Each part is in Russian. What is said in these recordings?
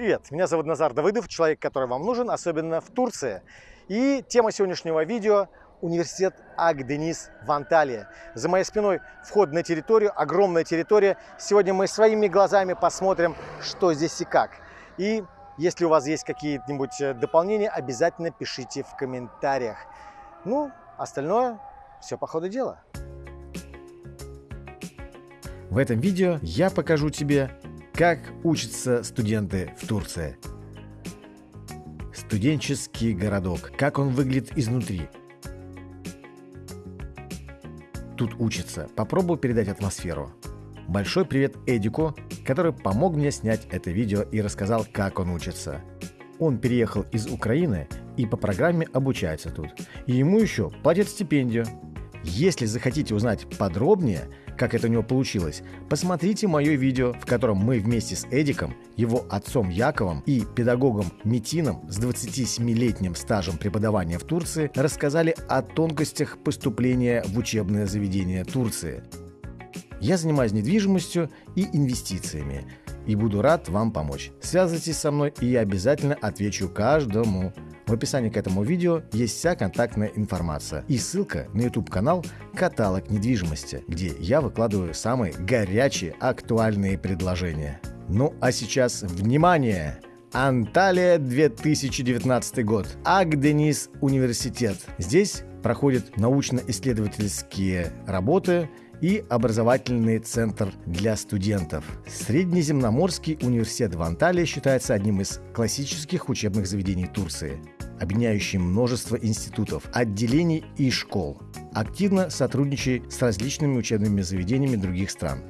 Привет, меня зовут Назар Давыдов, человек, который вам нужен, особенно в Турции. И тема сегодняшнего видео – университет Ак-Денис в Анталии. За моей спиной вход на территорию, огромная территория. Сегодня мы своими глазами посмотрим, что здесь и как. И если у вас есть какие-нибудь э, дополнения, обязательно пишите в комментариях. Ну, остальное все по ходу дела. В этом видео я покажу тебе как учатся студенты в Турции? Студенческий городок. Как он выглядит изнутри? Тут учатся. Попробую передать атмосферу. Большой привет Эдику, который помог мне снять это видео и рассказал, как он учится. Он переехал из Украины и по программе обучается тут. И ему еще платят стипендию. Если захотите узнать подробнее, как это у него получилось, посмотрите мое видео, в котором мы вместе с Эдиком, его отцом Яковом и педагогом Метином с 27-летним стажем преподавания в Турции рассказали о тонкостях поступления в учебное заведение Турции. Я занимаюсь недвижимостью и инвестициями и буду рад вам помочь. Связывайтесь со мной, и я обязательно отвечу каждому. В описании к этому видео есть вся контактная информация и ссылка на YouTube канал «Каталог недвижимости», где я выкладываю самые горячие актуальные предложения. Ну а сейчас внимание! Анталия 2019 год. Агденис университет. Здесь проходят научно-исследовательские работы и образовательный центр для студентов. Среднеземноморский университет в Анталии считается одним из классических учебных заведений Турции объединяющий множество институтов, отделений и школ. Активно сотрудничает с различными учебными заведениями других стран.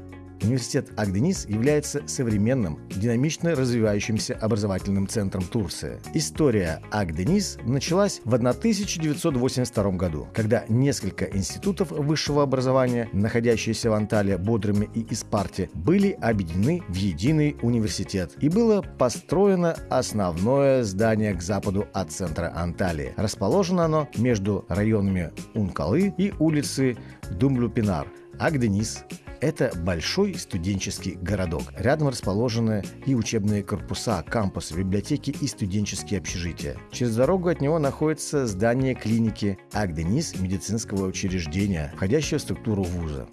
Университет Агденис является современным, динамично развивающимся образовательным центром Турции. История Агденис началась в 1982 году, когда несколько институтов высшего образования, находящиеся в Анталии, Бодрыме и Испарте, были объединены в единый университет и было построено основное здание к западу от центра Анталии. Расположено оно между районами Ункалы и улицы Думлюпинар, Агденис, это большой студенческий городок. Рядом расположены и учебные корпуса, кампусы, библиотеки и студенческие общежития. Через дорогу от него находится здание клиники Агденис медицинского учреждения, входящего в структуру вуза.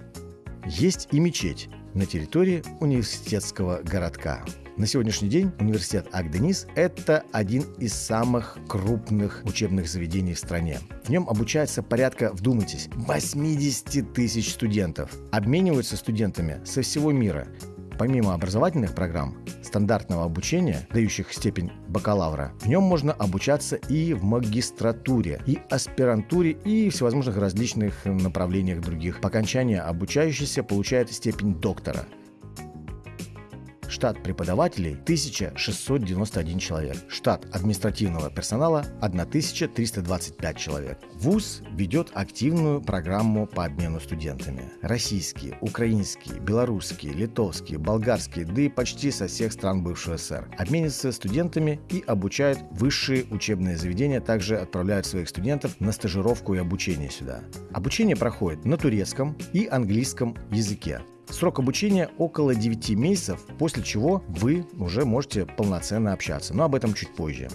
Есть и мечеть на территории университетского городка. На сегодняшний день университет Агденис – это один из самых крупных учебных заведений в стране. В нем обучается порядка, вдумайтесь, 80 тысяч студентов. Обмениваются студентами со всего мира. Помимо образовательных программ, стандартного обучения, дающих степень бакалавра, в нем можно обучаться и в магистратуре, и аспирантуре, и всевозможных различных направлениях других. По окончании обучающийся получает степень доктора – Штат преподавателей 1691 человек. Штат административного персонала 1325 человек. ВУЗ ведет активную программу по обмену студентами. Российские, украинские, белорусские, литовские, болгарские, да и почти со всех стран бывшего СССР. Обмениваются студентами и обучают высшие учебные заведения, также отправляют своих студентов на стажировку и обучение сюда. Обучение проходит на турецком и английском языке. Срок обучения около 9 месяцев, после чего вы уже можете полноценно общаться, но об этом чуть позже.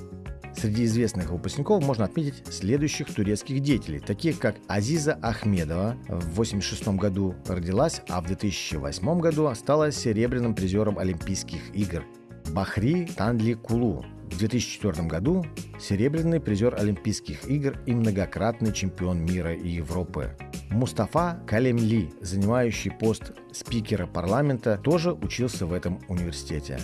Среди известных выпускников можно отметить следующих турецких деятелей, таких как Азиза Ахмедова, в 1986 году родилась, а в 2008 году стала серебряным призером Олимпийских игр. Бахри Танли Кулу, в 2004 году серебряный призер Олимпийских игр и многократный чемпион мира и Европы. Мустафа Калемли, занимающий пост спикера парламента, тоже учился в этом университете.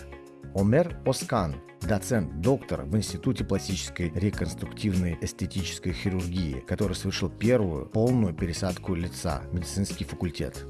Омер Оскан, доцент, доктор в Институте пластической реконструктивной эстетической хирургии, который совершил первую полную пересадку лица, медицинский факультет.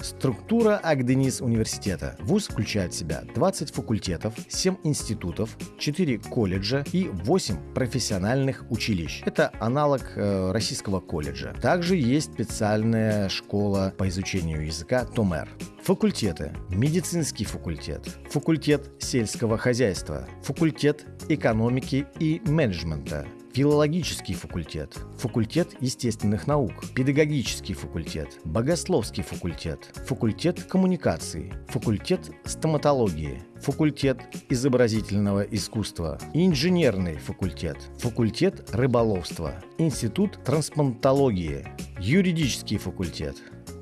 Структура Агденис университета. ВУЗ включает в себя 20 факультетов, 7 институтов, 4 колледжа и 8 профессиональных училищ. Это аналог э, российского колледжа. Также есть специальная школа по изучению языка Томер. Факультеты. Медицинский факультет, факультет сельского хозяйства, факультет экономики и менеджмента, филологический факультет, факультет естественных наук, педагогический факультет, богословский факультет, факультет коммуникаций, факультет стоматологии, факультет изобразительного искусства, инженерный факультет, факультет рыболовства, институт трансплантологии, юридический факультет,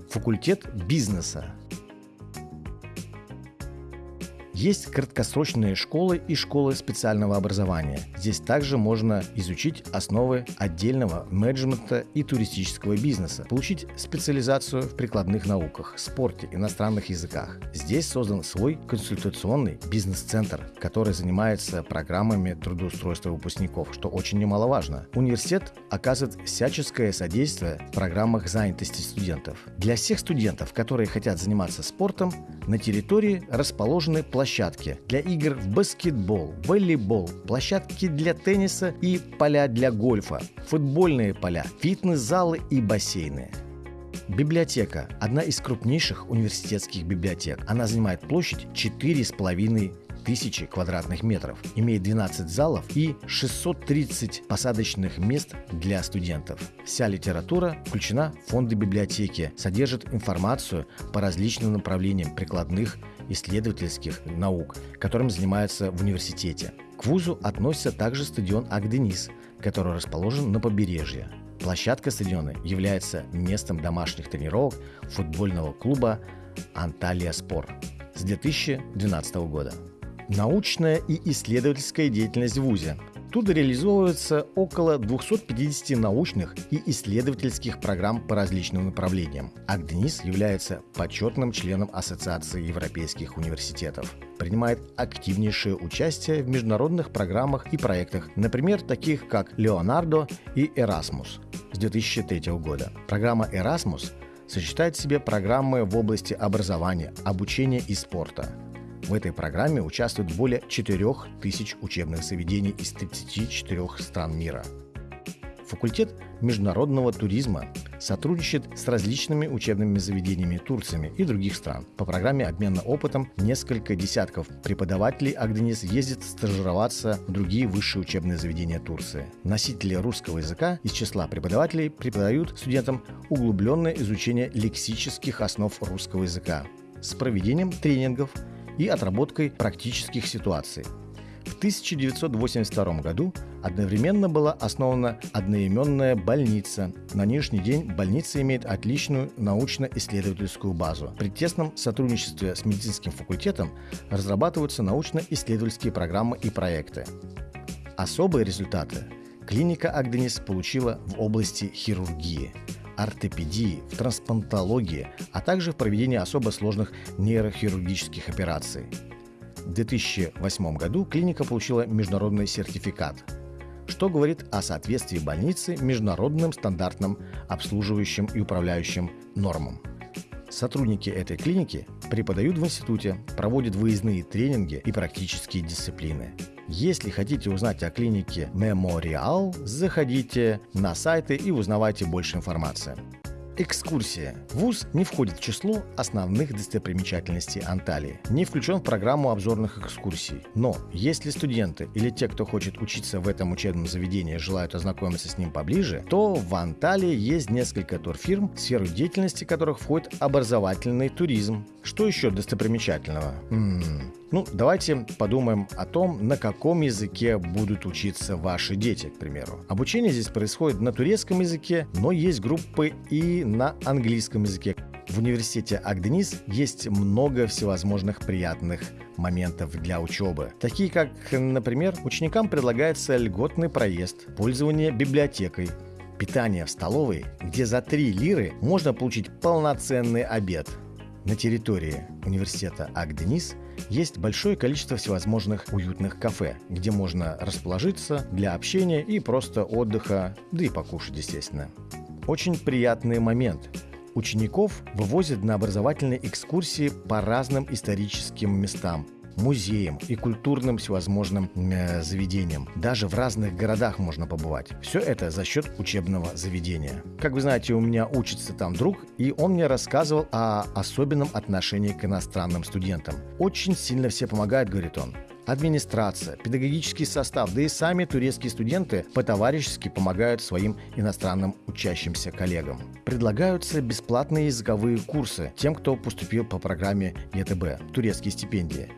факультет бизнеса, есть краткосрочные школы и школы специального образования. Здесь также можно изучить основы отдельного менеджмента и туристического бизнеса, получить специализацию в прикладных науках, спорте, иностранных языках. Здесь создан свой консультационный бизнес-центр, который занимается программами трудоустройства выпускников, что очень немаловажно. Университет оказывает всяческое содействие в программах занятости студентов. Для всех студентов, которые хотят заниматься спортом, на территории расположены площадки для игр в баскетбол, волейбол, площадки для тенниса и поля для гольфа, футбольные поля, фитнес-залы и бассейны. Библиотека – одна из крупнейших университетских библиотек. Она занимает площадь 4,5 тысячи квадратных метров, имеет 12 залов и 630 посадочных мест для студентов. Вся литература включена в фонды библиотеки, содержит информацию по различным направлениям прикладных исследовательских наук, которым занимаются в университете. К вузу относится также стадион Агденис, который расположен на побережье. Площадка стадиона является местом домашних тренировок футбольного клуба «Анталия Спор» с 2012 года. Научная и исследовательская деятельность в ВУЗе. Тут реализовывается около 250 научных и исследовательских программ по различным направлениям. АГДНИС является почетным членом Ассоциации европейских университетов. Принимает активнейшее участие в международных программах и проектах, например, таких как «Леонардо» и «Эрасмус» с 2003 года. Программа «Эрасмус» сочетает в себе программы в области образования, обучения и спорта – в этой программе участвуют более 4000 учебных заведений из 34 стран мира. Факультет международного туризма сотрудничает с различными учебными заведениями Турциями и других стран. По программе обмена опытом несколько десятков преподавателей Агденис ездит стажироваться в другие высшие учебные заведения Турции. Носители русского языка из числа преподавателей преподают студентам углубленное изучение лексических основ русского языка с проведением тренингов и отработкой практических ситуаций. В 1982 году одновременно была основана одноименная больница. На нынешний день больница имеет отличную научно-исследовательскую базу. При тесном сотрудничестве с медицинским факультетом разрабатываются научно-исследовательские программы и проекты. Особые результаты клиника Агденис получила в области хирургии – ортопедии, в трансплантологии, а также в проведении особо сложных нейрохирургических операций. В 2008 году клиника получила международный сертификат, что говорит о соответствии больницы международным стандартным обслуживающим и управляющим нормам. Сотрудники этой клиники преподают в институте, проводят выездные тренинги и практические дисциплины. Если хотите узнать о клинике Memorial, заходите на сайты и узнавайте больше информации. Экскурсия. ВУЗ не входит в число основных достопримечательностей Анталии, не включен в программу обзорных экскурсий. Но если студенты или те, кто хочет учиться в этом учебном заведении, желают ознакомиться с ним поближе, то в Анталии есть несколько турфирм, в сферу деятельности которых входит образовательный туризм. Что еще достопримечательного? М-м-м. Ну, давайте подумаем о том, на каком языке будут учиться ваши дети, к примеру. Обучение здесь происходит на турецком языке, но есть группы и на английском языке. В университете Агденис есть много всевозможных приятных моментов для учебы, такие как, например, ученикам предлагается льготный проезд, пользование библиотекой, питание в столовой, где за 3 лиры можно получить полноценный обед. На территории университета Агденис есть большое количество всевозможных уютных кафе, где можно расположиться для общения и просто отдыха, да и покушать, естественно. Очень приятный момент. Учеников вывозят на образовательные экскурсии по разным историческим местам, музеям и культурным всевозможным э, заведениям. Даже в разных городах можно побывать. Все это за счет учебного заведения. Как вы знаете, у меня учится там друг, и он мне рассказывал о особенном отношении к иностранным студентам. Очень сильно все помогают, говорит он. администрация, педагогический состав, да и сами турецкие студенты по-товарищески помогают своим иностранным учащимся коллегам. Предлагаются бесплатные языковые курсы тем, кто поступил по программе ЕТБ – турецкие стипендии.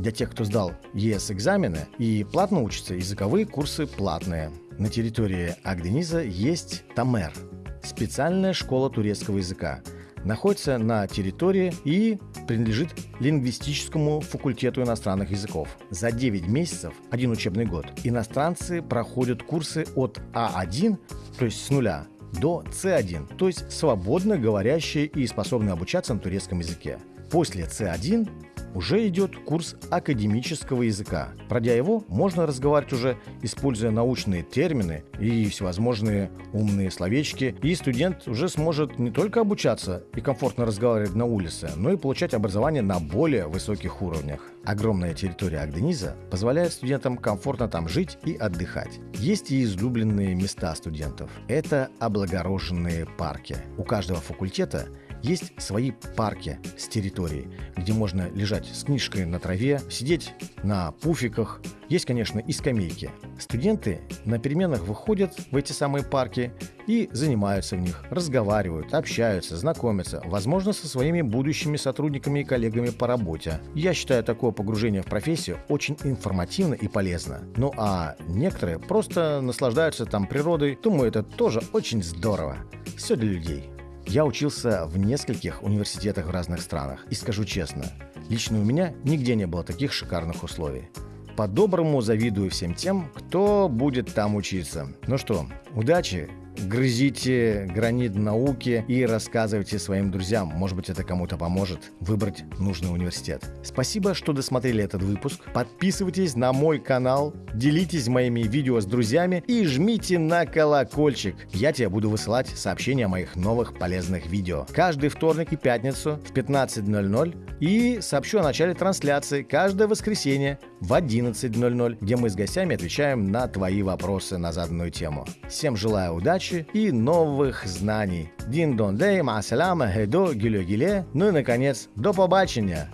Для тех, кто сдал ЕС-экзамены и платно учатся, языковые курсы платные. На территории Агдениза есть Тамер – специальная школа турецкого языка. Находится на территории и принадлежит лингвистическому факультету иностранных языков. За 9 месяцев, один учебный год, иностранцы проходят курсы от А1, то есть с нуля, до С1, то есть свободно говорящие и способные обучаться на турецком языке. После С1 уже идет курс академического языка. Пройдя его, можно разговаривать уже, используя научные термины и всевозможные умные словечки, и студент уже сможет не только обучаться и комфортно разговаривать на улице, но и получать образование на более высоких уровнях. Огромная территория Агдениза позволяет студентам комфортно там жить и отдыхать. Есть и излюбленные места студентов. Это облагороженные парки. У каждого факультета есть свои парки с территорией, где можно лежать с книжкой на траве, сидеть на пуфиках. Есть, конечно, и скамейки. Студенты на переменах выходят в эти самые парки и занимаются в них, разговаривают, общаются, знакомятся, возможно, со своими будущими сотрудниками и коллегами по работе. Я считаю такое погружение в профессию очень информативно и полезно. Ну а некоторые просто наслаждаются там природой. Думаю, это тоже очень здорово. Все для людей. Я учился в нескольких университетах в разных странах. И скажу честно, лично у меня нигде не было таких шикарных условий. По-доброму завидую всем тем, кто будет там учиться. Ну что, удачи грызите гранит науки и рассказывайте своим друзьям. Может быть, это кому-то поможет выбрать нужный университет. Спасибо, что досмотрели этот выпуск. Подписывайтесь на мой канал, делитесь моими видео с друзьями и жмите на колокольчик. Я тебе буду высылать сообщения о моих новых полезных видео. Каждый вторник и пятницу в 15.00 и сообщу о начале трансляции каждое воскресенье в 11.00, где мы с гостями отвечаем на твои вопросы на заданную тему. Всем желаю удачи и новых знаний. Дин дон дей, маасаляма, хедо, гиле гиле. Ну и, наконец, до побачення!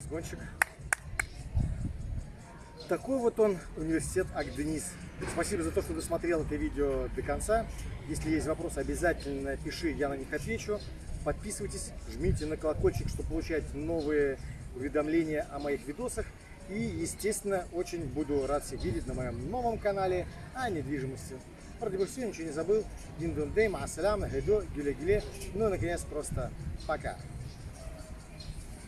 Сгонщик. Такой вот он, университет Агденис. Спасибо за то, что досмотрел это видео до конца. Если есть вопросы, обязательно пиши, я на них отвечу. Подписывайтесь, жмите на колокольчик, чтобы получать новые уведомления о моих видосах. И, естественно, очень буду рад всех видеть на моем новом канале о недвижимости. Все, ничего не забыл. Дин дон дей, маасалям, гайдо, гюле гюле. Ну и, наконец, просто пока.